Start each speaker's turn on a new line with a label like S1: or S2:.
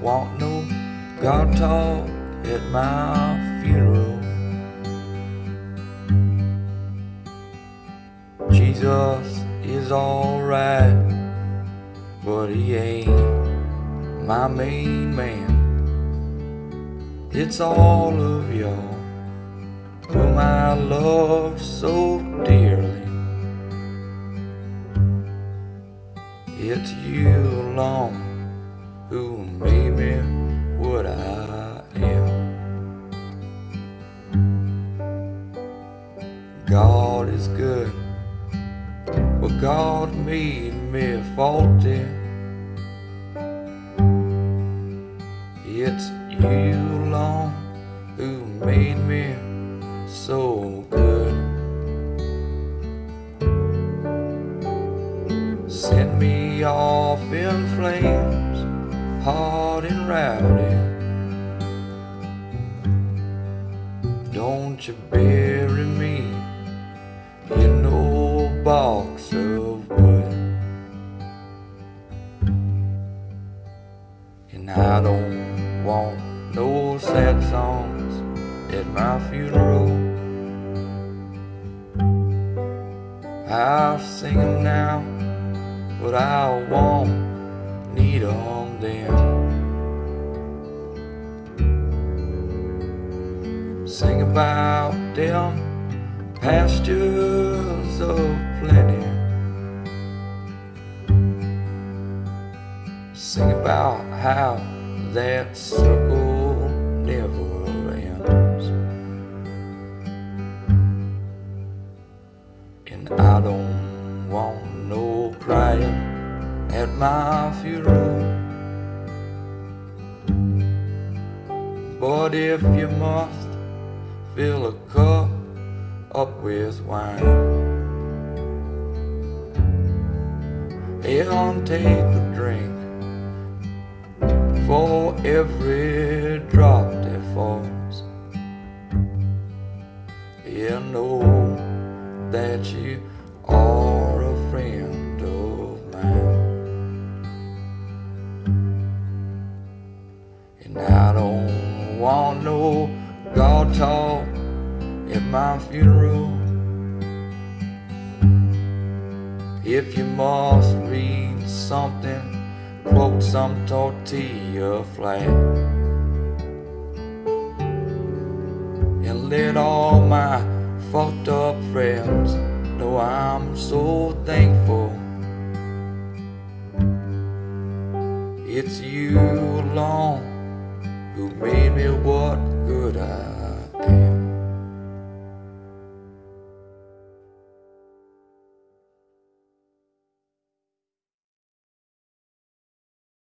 S1: want no God talk at my funeral. Jesus is alright, but he ain't my main man. It's all of y'all whom I love so dearly. It's you alone who made me what I am. God is good, but God made me faulty. It's you alone who made me so good. Sent me off in flames, hot and rowdy. Don't you bury me in no box of wood. And I don't want no sad songs at my funeral. I'll sing 'em now, but I won't need 'em then. Sing about them pastures of plenty. Sing about how that circle never ends. And I don't want no crying at my funeral. But if you must fill a cup up with wine and take a drink for every drop that falls. Yeah, know that you are a friend Talk at my funeral. If you must read something, quote some Tortilla Flat. And let all my fucked up friends know I'm so thankful. It's you alone who made me what good I am.